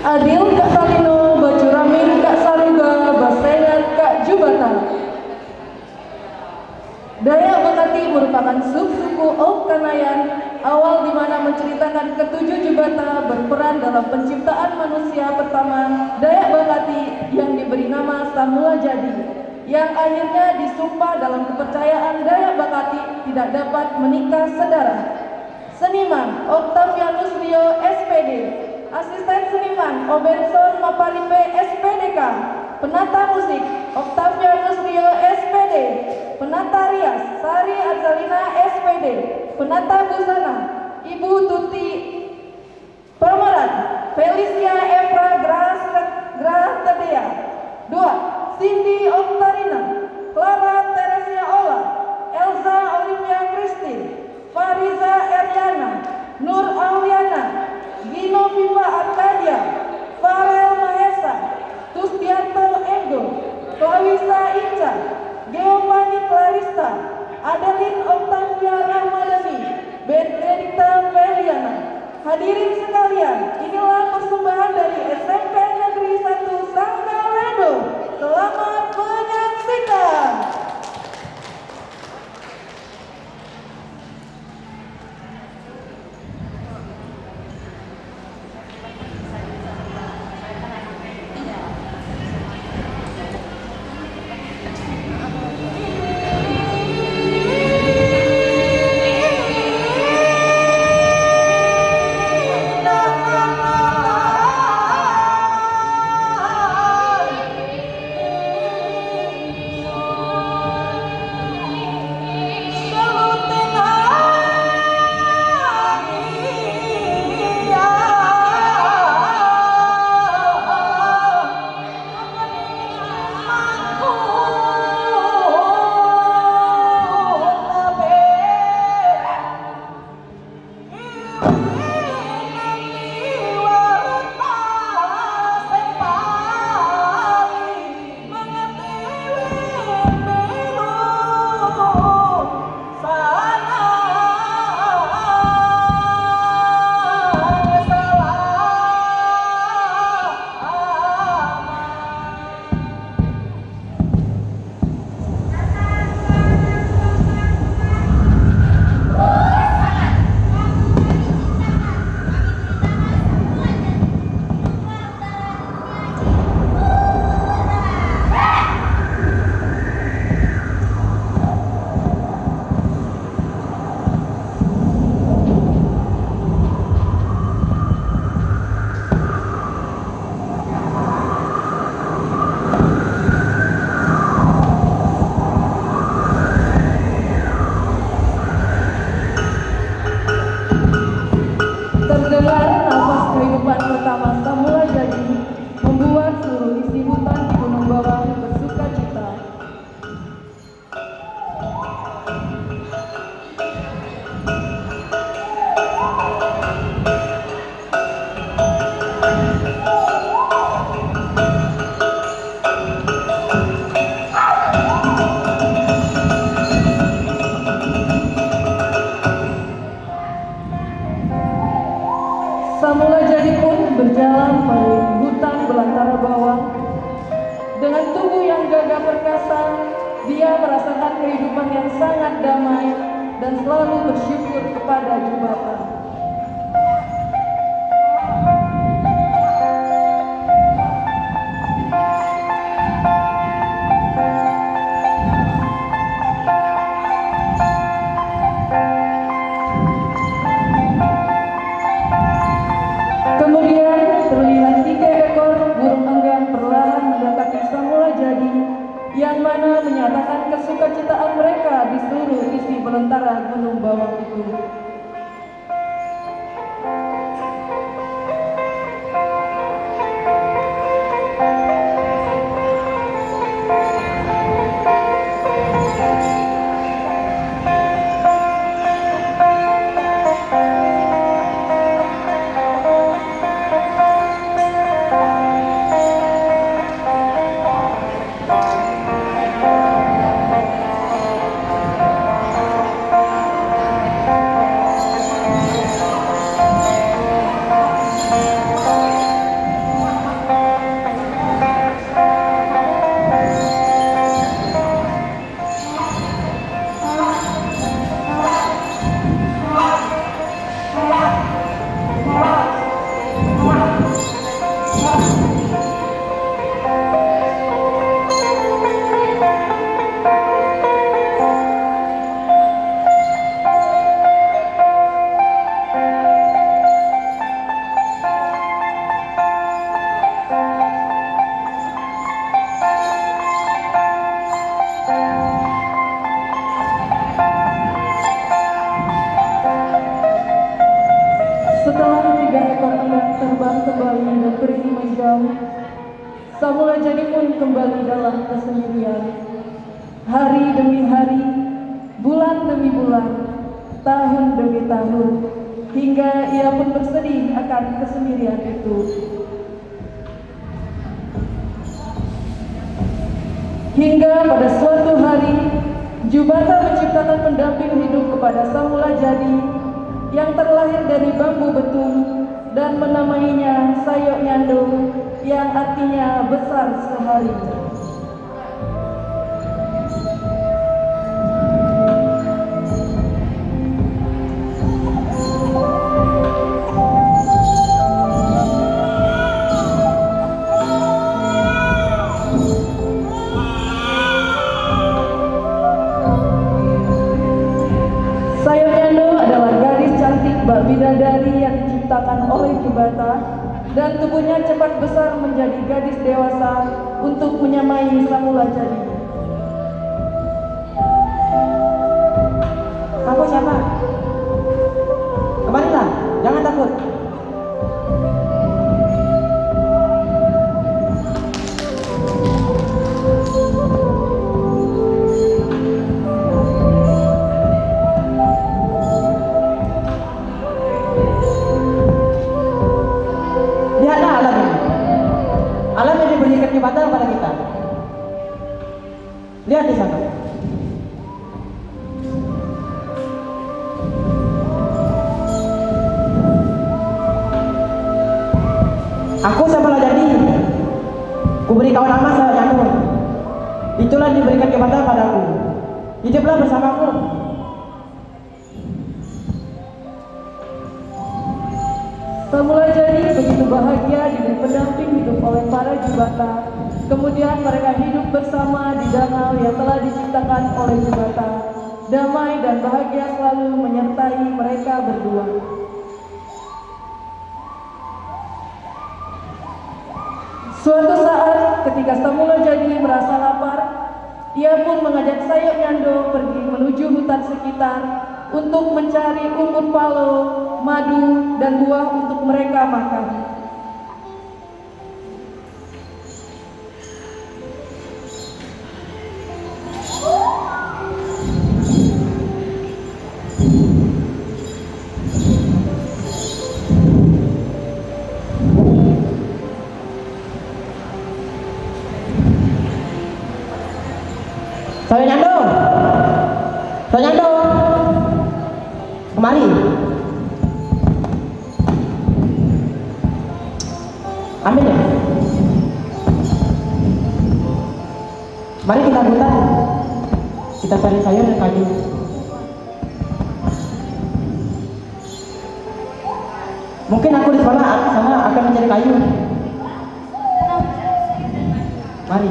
Adil Kak Salino, Bajuramin Kak Saruga, Basenan Kak Jubatan. Dayak Bekati merupakan subsuku Om Kanayan, awal di mana menceritakan ketujuh Jubata berperan dalam penciptaan manusia pertama Dayak Bekati yang diberi nama Samula Jadi yang akhirnya disumpah dalam kepercayaan Dayak Bakati tidak dapat menikah sedara. Seniman Octavianus Rio SPD Asisten Seniman Obenson Maparipe SPDK Penata Musik Octavianus Rio SPD Penata Rias Sari Azalina SPD Penata Hingga pada suatu hari, Jubata menciptakan pendamping hidup kepada Samula Jadi yang terlahir dari bambu betung dan menamainya Sayok Nyando yang artinya besar sehari. Bidadari yang diciptakan oleh Jubata dan tubuhnya cepat besar menjadi gadis dewasa untuk menyamai Samula Jadi. Kamu siapa? Batal pada kita. Lihat di sana. Aku sama jadi kuberi kawan lama saya Janu. Itulah diberikan kepada padaku. Hiduplah bersamaku. Semula jadi begitu bahagia diberi pendamping oleh para jubata. Kemudian mereka hidup bersama di danau yang telah diciptakan oleh jubata. Damai dan bahagia selalu menyertai mereka berdua. Suatu saat ketika Semula jadi merasa lapar, ia pun mengajak Sayok Nyando pergi menuju hutan sekitar untuk mencari umput palo, madu, dan buah untuk mereka makan. Ambil ya. Mari kita hutan. Kita cari sayur dan kayu. Mungkin aku di sana, sana akan mencari kayu. Mari.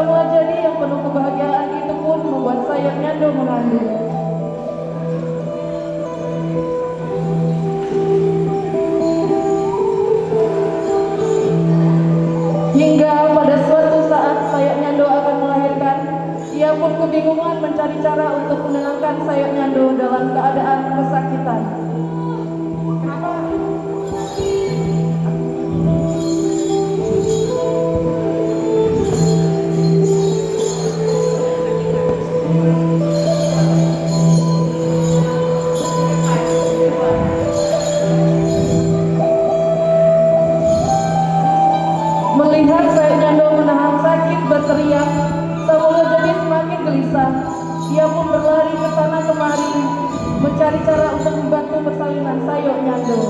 semua jadi yang penuh kebahagiaan itu pun membuat saya nyandu mengandung. Hingga pada suatu saat sayap nyando akan melahirkan, ia pun kebingungan mencari cara untuk menenangkan sayap nyando dalam keadaan kesakitan. Saya Nyando menahan sakit berteriak, Samuel jadi semakin gelisah. Dia pun berlari ke sana kemari, mencari cara untuk membantu persalinan Sayo Nyando.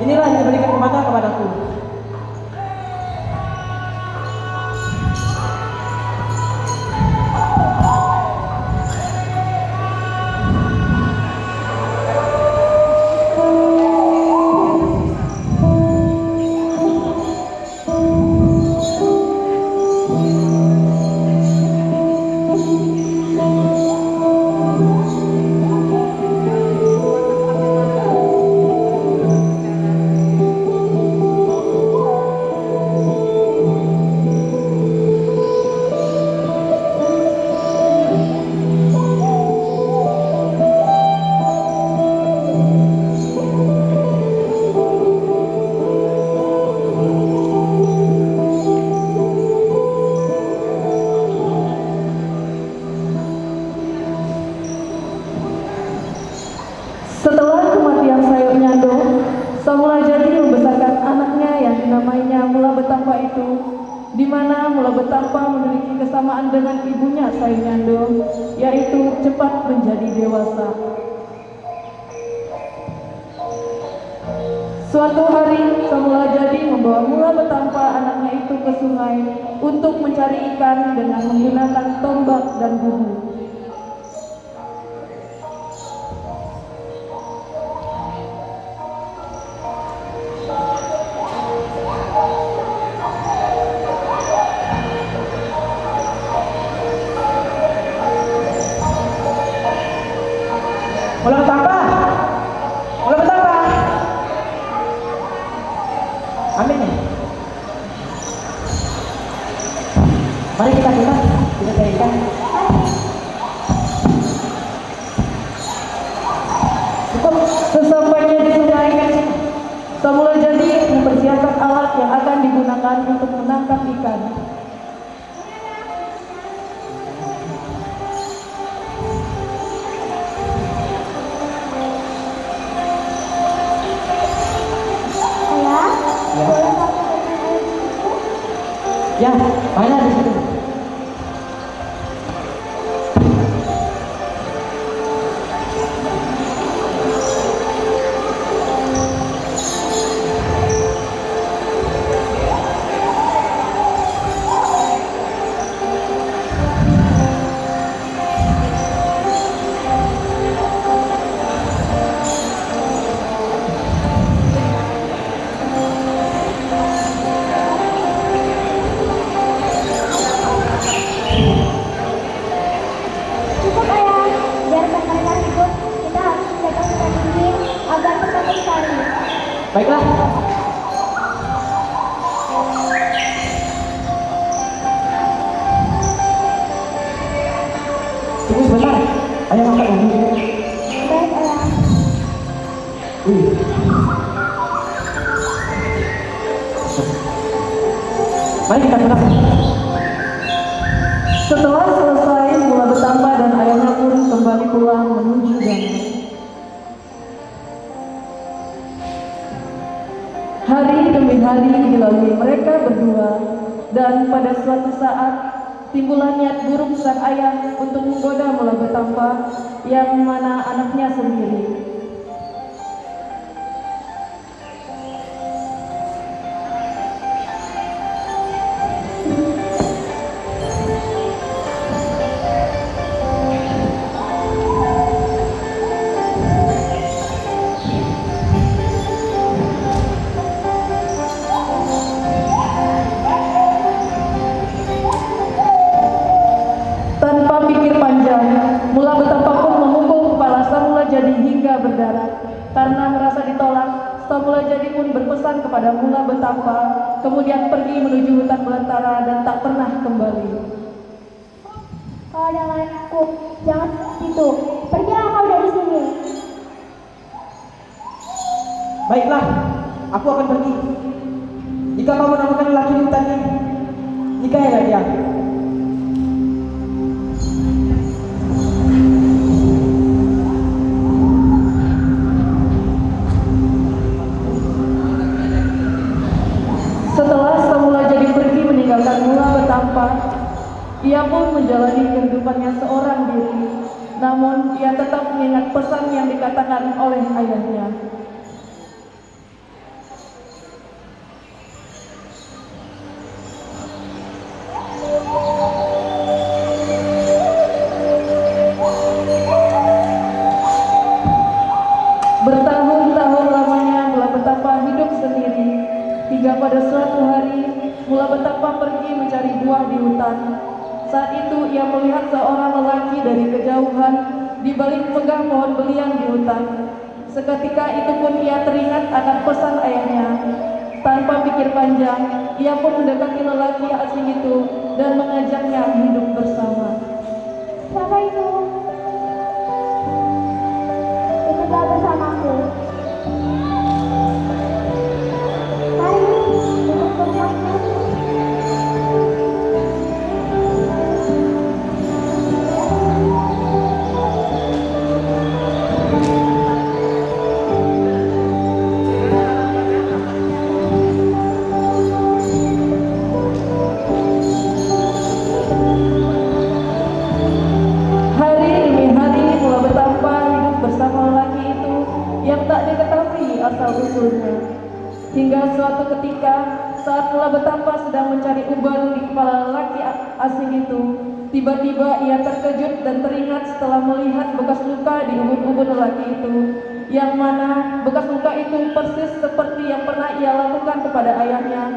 Inilah yang diberikan kepada kepadaku. Hari, Samuel jadi membawa Mula Betampa anaknya itu ke sungai untuk mencari ikan dengan menggunakan tombak dan bubu. Sesampainya di sungai Samuel jadi mempersiapkan alat yang akan digunakan untuk menangkap ikan. Ya. Ya, Mari kita. Setelah selesai, Mula Betamba dan ayahnya pun kembali pulang menuju danau. Hari demi hari dilalui mereka berdua, dan pada suatu saat timbulan niat buruk sang ayah untuk menggoda mula betapa yang mana anaknya sendiri. Berpesan kepada mula betapa, kemudian pergi menuju hutan belantara dan tak pernah kembali. Pesan yang dikatakan oleh ayahnya. Bertahun-tahun lamanya mula betapa hidup sendiri Hingga pada suatu hari mula betapa pergi mencari buah di hutan Saat itu ia melihat seorang lelaki dari kejauhan Di balik pegang pohon belian di hutan Seketika itu pun ia teringat akan pesan ayahnya Tanpa pikir panjang, ia pun mendekati lelaki asing itu dan mengajaknya hidup bersama. Siapa itu? Bersamaku. Mari, ikut bersamaku. Betapa sedang mencari uban di kepala lelaki a- asing itu, tiba-tiba ia terkejut dan teringat setelah melihat bekas luka di ubun-ubun lelaki itu, yang mana bekas luka itu persis seperti yang pernah ia lakukan kepada ayahnya.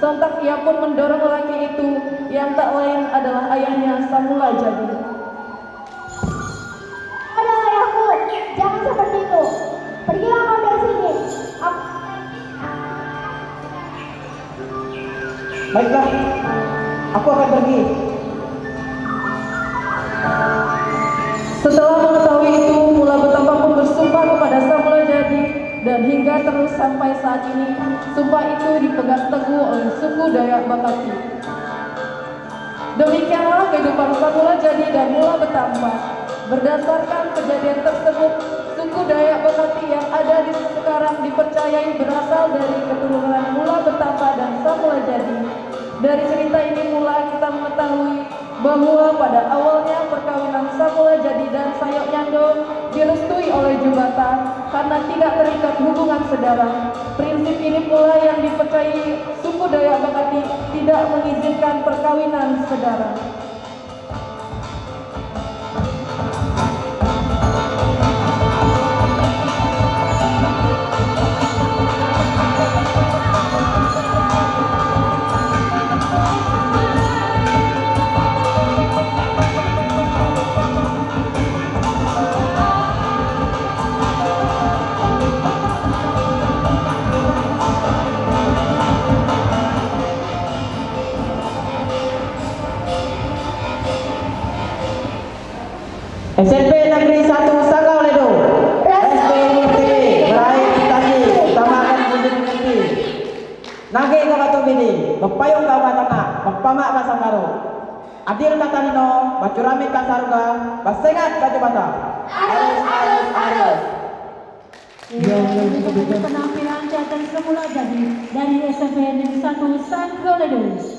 Sontak ia pun mendorong lelaki itu yang tak lain adalah ayahnya Samula Jadi. Baiklah, aku akan pergi. Setelah mengetahui itu, Mula Betapa pun bersumpah kepada Samula Jadi dan hingga terus sampai saat ini, sumpah itu dipegang teguh oleh suku Dayak Bakati. Demikianlah kehidupan Samula Jadi dan Mula Betapa. Berdasarkan kejadian tersebut, suku Dayak Bakati yang ada di sekarang dipercayai berasal dari keturunan Mula Betapa dan Samula Jadi. Dari cerita ini mula kita mengetahui bahwa pada awalnya perkawinan Samula Jadi dan Sayok Nyando direstui oleh Jubata karena tidak terikat hubungan saudara. Prinsip ini pula yang dipercayai suku Dayak Bakati tidak mengizinkan perkawinan saudara. Adil tatanino, bacurami kasaruga, basengat baju bata. Arus, arus, arus. penampilan teater semula jadi dari SMP Negeri 1 Sanggoledos.